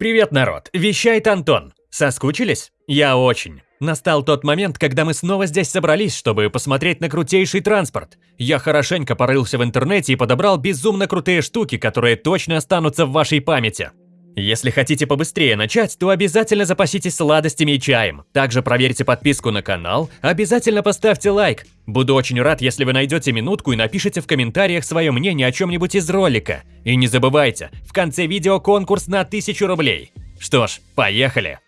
Привет, народ! Вещает Антон. Соскучились? Я очень. Настал тот момент, когда мы снова здесь собрались, чтобы посмотреть на крутейший транспорт. Я хорошенько порылся в интернете и подобрал безумно крутые штуки, которые точно останутся в вашей памяти. Если хотите побыстрее начать, то обязательно запаситесь сладостями и чаем. Также проверьте подписку на канал, обязательно поставьте лайк. Буду очень рад, если вы найдете минутку и напишите в комментариях свое мнение о чем-нибудь из ролика. И не забывайте, в конце видео конкурс на 1000 рублей. Что ж, поехали!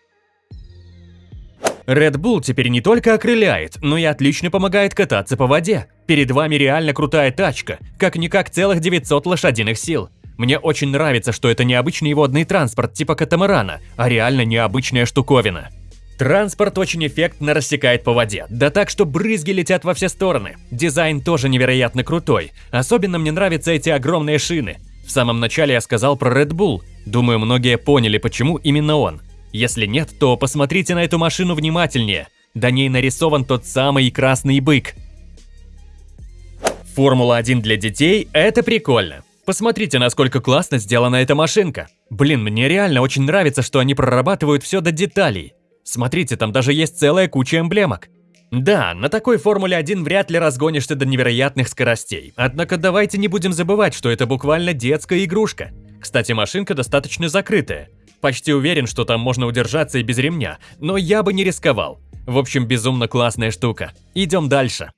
Red Bull теперь не только окрыляет, но и отлично помогает кататься по воде. Перед вами реально крутая тачка, как-никак целых 900 лошадиных сил. Мне очень нравится, что это не обычный водный транспорт типа катамарана, а реально необычная штуковина. Транспорт очень эффектно рассекает по воде, да так, что брызги летят во все стороны. Дизайн тоже невероятно крутой, особенно мне нравятся эти огромные шины. В самом начале я сказал про Red Bull, думаю, многие поняли, почему именно он. Если нет, то посмотрите на эту машину внимательнее, до ней нарисован тот самый красный бык. Формула-1 для детей – это прикольно. Посмотрите, насколько классно сделана эта машинка. Блин, мне реально очень нравится, что они прорабатывают все до деталей. Смотрите, там даже есть целая куча эмблемок. Да, на такой Формуле 1 вряд ли разгонишься до невероятных скоростей. Однако давайте не будем забывать, что это буквально детская игрушка. Кстати, машинка достаточно закрытая. Почти уверен, что там можно удержаться и без ремня, но я бы не рисковал. В общем, безумно классная штука. Идем дальше.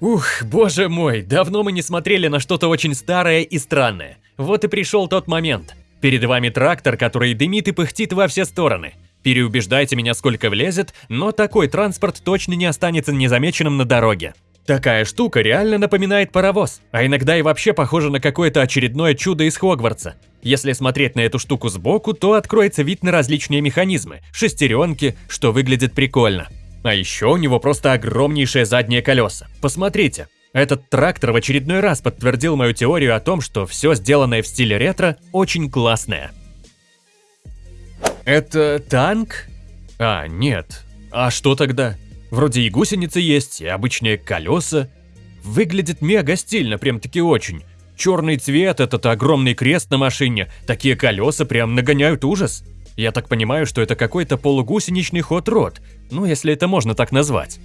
Ух, боже мой, давно мы не смотрели на что-то очень старое и странное. Вот и пришел тот момент. Перед вами трактор, который дымит и пыхтит во все стороны. Переубеждайте меня сколько влезет, но такой транспорт точно не останется незамеченным на дороге. Такая штука реально напоминает паровоз, а иногда и вообще похожа на какое-то очередное чудо из Хогвартса. Если смотреть на эту штуку сбоку, то откроется вид на различные механизмы, шестеренки, что выглядит прикольно. А еще у него просто огромнейшие задние колеса. Посмотрите, этот трактор в очередной раз подтвердил мою теорию о том, что все сделанное в стиле ретро очень классное. Это танк? А, нет. А что тогда? Вроде и гусеницы есть, и обычные колеса. Выглядит мега стильно, прям-таки очень. Черный цвет, этот огромный крест на машине, такие колеса прям нагоняют ужас. Я так понимаю, что это какой-то полугусеничный хот-род, ну если это можно так назвать.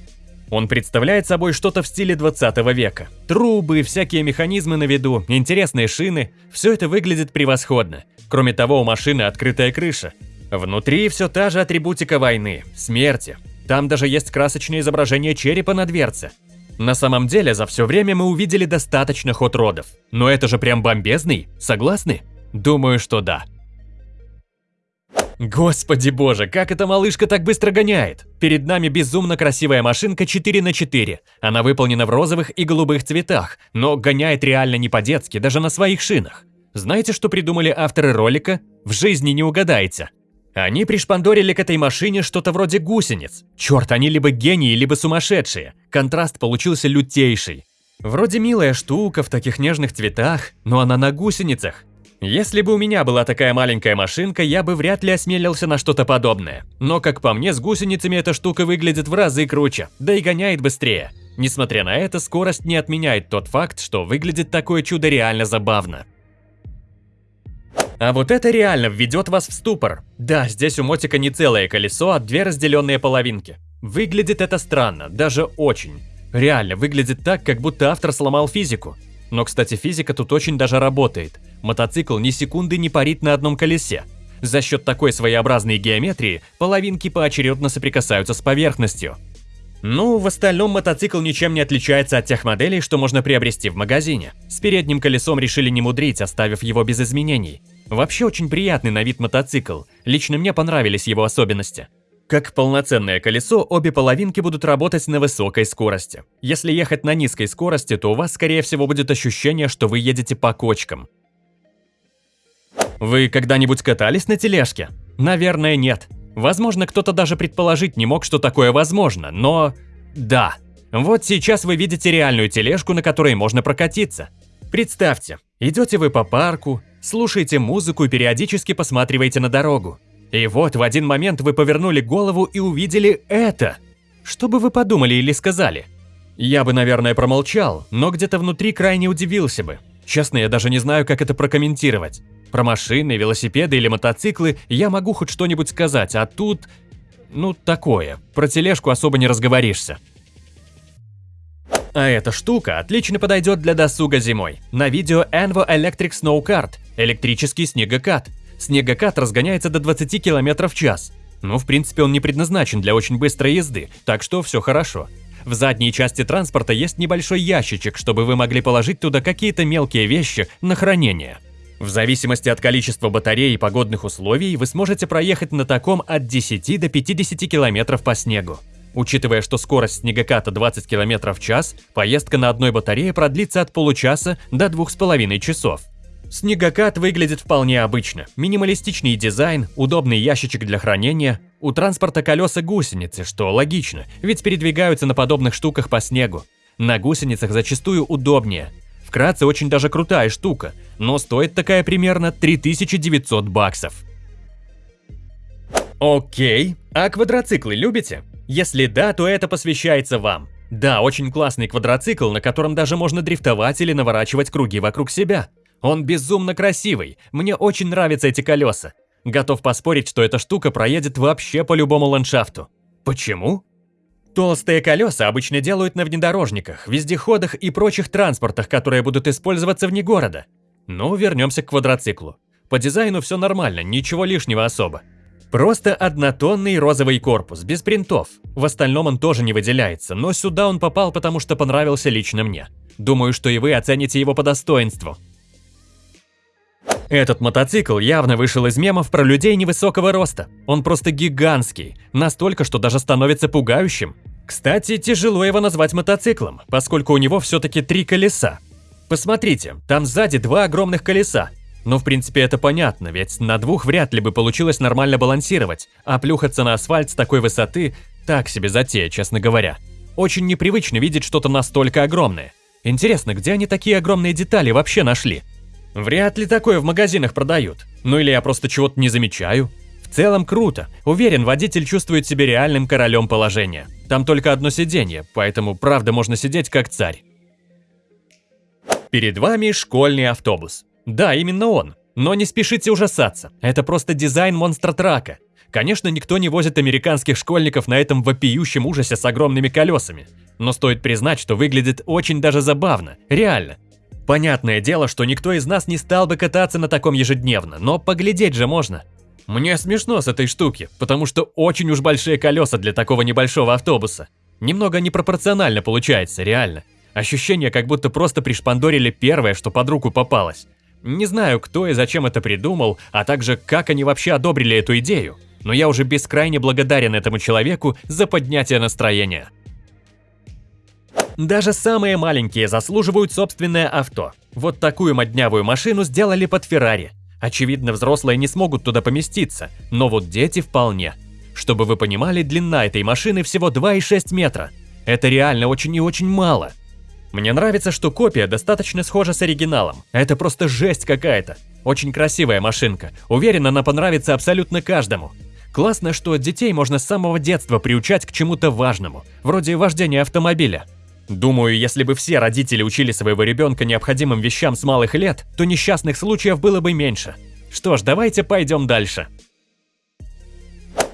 Он представляет собой что-то в стиле 20 века. Трубы, всякие механизмы на виду, интересные шины – все это выглядит превосходно. Кроме того, у машины открытая крыша. Внутри все та же атрибутика войны, смерти. Там даже есть красочное изображение черепа на дверце. На самом деле, за все время мы увидели достаточно хот-родов. Но это же прям бомбезный, согласны? Думаю, что да. Господи боже, как эта малышка так быстро гоняет! Перед нами безумно красивая машинка 4 на 4. Она выполнена в розовых и голубых цветах, но гоняет реально не по-детски, даже на своих шинах. Знаете, что придумали авторы ролика? В жизни не угадаете. Они пришпандорили к этой машине что-то вроде гусениц. Черт, они либо гении, либо сумасшедшие. Контраст получился лютейший. Вроде милая штука в таких нежных цветах, но она на гусеницах. Если бы у меня была такая маленькая машинка, я бы вряд ли осмелился на что-то подобное. Но, как по мне, с гусеницами эта штука выглядит в разы круче, да и гоняет быстрее. Несмотря на это, скорость не отменяет тот факт, что выглядит такое чудо реально забавно. А вот это реально введет вас в ступор. Да, здесь у мотика не целое колесо, а две разделенные половинки. Выглядит это странно, даже очень. Реально, выглядит так, как будто автор сломал физику. Но, кстати, физика тут очень даже работает. Мотоцикл ни секунды не парит на одном колесе. За счет такой своеобразной геометрии половинки поочередно соприкасаются с поверхностью. Ну, в остальном мотоцикл ничем не отличается от тех моделей, что можно приобрести в магазине. С передним колесом решили не мудрить, оставив его без изменений. Вообще очень приятный на вид мотоцикл, лично мне понравились его особенности. Как полноценное колесо, обе половинки будут работать на высокой скорости. Если ехать на низкой скорости, то у вас, скорее всего, будет ощущение, что вы едете по кочкам. Вы когда-нибудь катались на тележке? Наверное, нет. Возможно, кто-то даже предположить не мог, что такое возможно, но... Да. Вот сейчас вы видите реальную тележку, на которой можно прокатиться. Представьте, идете вы по парку, слушаете музыку и периодически посматриваете на дорогу. И вот в один момент вы повернули голову и увидели это. Что бы вы подумали или сказали? Я бы, наверное, промолчал, но где-то внутри крайне удивился бы. Честно, я даже не знаю, как это прокомментировать. Про машины, велосипеды или мотоциклы я могу хоть что-нибудь сказать, а тут... Ну, такое. Про тележку особо не разговоришься. А эта штука отлично подойдет для досуга зимой. На видео Envo Electric Snow Kart – электрический снегокат. Снегокат разгоняется до 20 км в час. Ну, в принципе, он не предназначен для очень быстрой езды, так что все хорошо. В задней части транспорта есть небольшой ящичек, чтобы вы могли положить туда какие-то мелкие вещи на хранение. В зависимости от количества батареи и погодных условий, вы сможете проехать на таком от 10 до 50 км по снегу. Учитывая, что скорость снегоката 20 км в час, поездка на одной батарее продлится от получаса до 2,5 часов. Снегокат выглядит вполне обычно. Минималистичный дизайн, удобный ящичек для хранения. У транспорта колеса гусеницы, что логично, ведь передвигаются на подобных штуках по снегу. На гусеницах зачастую удобнее. Вкратце, очень даже крутая штука, но стоит такая примерно 3900 баксов. Окей, а квадроциклы любите? Если да, то это посвящается вам. Да, очень классный квадроцикл, на котором даже можно дрифтовать или наворачивать круги вокруг себя. Он безумно красивый, мне очень нравятся эти колеса. Готов поспорить, что эта штука проедет вообще по любому ландшафту. Почему? Толстые колеса обычно делают на внедорожниках, вездеходах и прочих транспортах, которые будут использоваться вне города. Ну, вернемся к квадроциклу. По дизайну все нормально, ничего лишнего особо. Просто однотонный розовый корпус, без принтов. В остальном он тоже не выделяется, но сюда он попал, потому что понравился лично мне. Думаю, что и вы оцените его по достоинству. Этот мотоцикл явно вышел из мемов про людей невысокого роста. Он просто гигантский, настолько, что даже становится пугающим. Кстати, тяжело его назвать мотоциклом, поскольку у него все-таки три колеса. Посмотрите, там сзади два огромных колеса. Но в принципе это понятно, ведь на двух вряд ли бы получилось нормально балансировать, а плюхаться на асфальт с такой высоты – так себе затея, честно говоря. Очень непривычно видеть что-то настолько огромное. Интересно, где они такие огромные детали вообще нашли? Вряд ли такое в магазинах продают. Ну или я просто чего-то не замечаю. В целом круто. Уверен, водитель чувствует себя реальным королем положения. Там только одно сиденье, поэтому правда можно сидеть как царь. Перед вами школьный автобус. Да, именно он. Но не спешите ужасаться. Это просто дизайн монстра-трака. Конечно, никто не возит американских школьников на этом вопиющем ужасе с огромными колесами. Но стоит признать, что выглядит очень даже забавно. Реально. Понятное дело, что никто из нас не стал бы кататься на таком ежедневно, но поглядеть же можно. Мне смешно с этой штуки, потому что очень уж большие колеса для такого небольшого автобуса. Немного непропорционально получается, реально. Ощущение, как будто просто пришпандорили первое, что под руку попалось. Не знаю, кто и зачем это придумал, а также как они вообще одобрили эту идею. Но я уже бескрайне благодарен этому человеку за поднятие настроения. Даже самые маленькие заслуживают собственное авто. Вот такую моднявую машину сделали под Феррари. Очевидно, взрослые не смогут туда поместиться, но вот дети вполне. Чтобы вы понимали, длина этой машины всего 2,6 метра. Это реально очень и очень мало. Мне нравится, что копия достаточно схожа с оригиналом. Это просто жесть какая-то. Очень красивая машинка. Уверен, она понравится абсолютно каждому. Классно, что детей можно с самого детства приучать к чему-то важному, вроде вождения автомобиля. Думаю, если бы все родители учили своего ребенка необходимым вещам с малых лет, то несчастных случаев было бы меньше. Что ж, давайте пойдем дальше.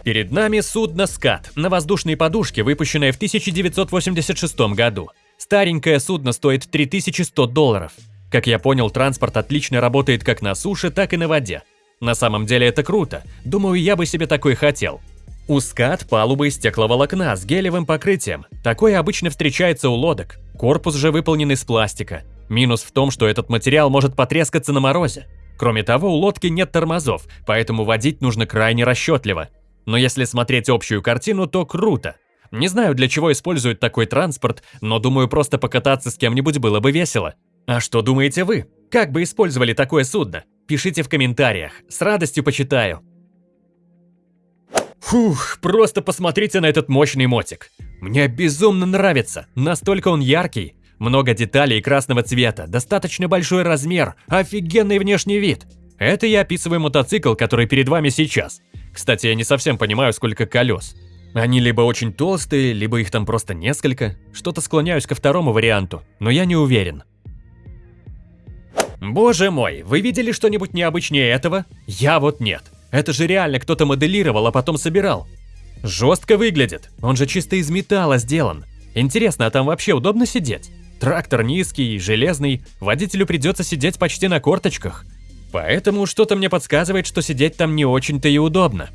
Перед нами судно «Скат» на воздушной подушке, выпущенное в 1986 году. Старенькое судно стоит 3100 долларов. Как я понял, транспорт отлично работает как на суше, так и на воде. На самом деле это круто. Думаю, я бы себе такой хотел. Ускат палубы из стекловолокна с гелевым покрытием. Такое обычно встречается у лодок. Корпус же выполнен из пластика. Минус в том, что этот материал может потрескаться на морозе. Кроме того, у лодки нет тормозов, поэтому водить нужно крайне расчетливо. Но если смотреть общую картину, то круто. Не знаю, для чего используют такой транспорт, но думаю, просто покататься с кем-нибудь было бы весело. А что думаете вы? Как бы использовали такое судно? Пишите в комментариях, с радостью почитаю. Фух, просто посмотрите на этот мощный мотик. Мне безумно нравится, настолько он яркий. Много деталей красного цвета, достаточно большой размер, офигенный внешний вид. Это я описываю мотоцикл, который перед вами сейчас. Кстати, я не совсем понимаю, сколько колес. Они либо очень толстые, либо их там просто несколько. Что-то склоняюсь ко второму варианту, но я не уверен. Боже мой, вы видели что-нибудь необычнее этого? Я вот нет. Это же реально кто-то моделировал, а потом собирал. Жестко выглядит, он же чисто из металла сделан. Интересно, а там вообще удобно сидеть? Трактор низкий, железный, водителю придется сидеть почти на корточках. Поэтому что-то мне подсказывает, что сидеть там не очень-то и удобно.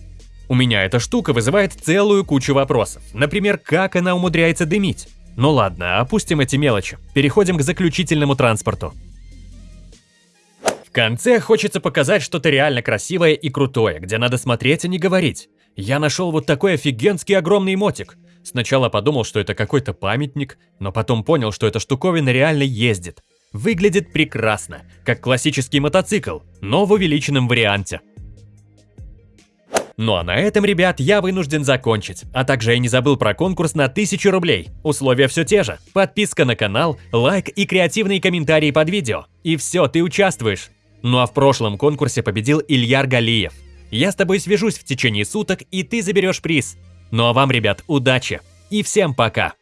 У меня эта штука вызывает целую кучу вопросов. Например, как она умудряется дымить? Ну ладно, опустим эти мелочи. Переходим к заключительному транспорту. Конце хочется показать что-то реально красивое и крутое, где надо смотреть, а не говорить. Я нашел вот такой офигенский огромный мотик. Сначала подумал, что это какой-то памятник, но потом понял, что эта штуковина реально ездит. Выглядит прекрасно, как классический мотоцикл, но в увеличенном варианте. Ну а на этом, ребят, я вынужден закончить. А также я не забыл про конкурс на 1000 рублей. Условия все те же. Подписка на канал, лайк и креативные комментарии под видео. И все, ты участвуешь. Ну а в прошлом конкурсе победил Ильяр Галиев. Я с тобой свяжусь в течение суток, и ты заберешь приз. Ну а вам, ребят, удачи. И всем пока.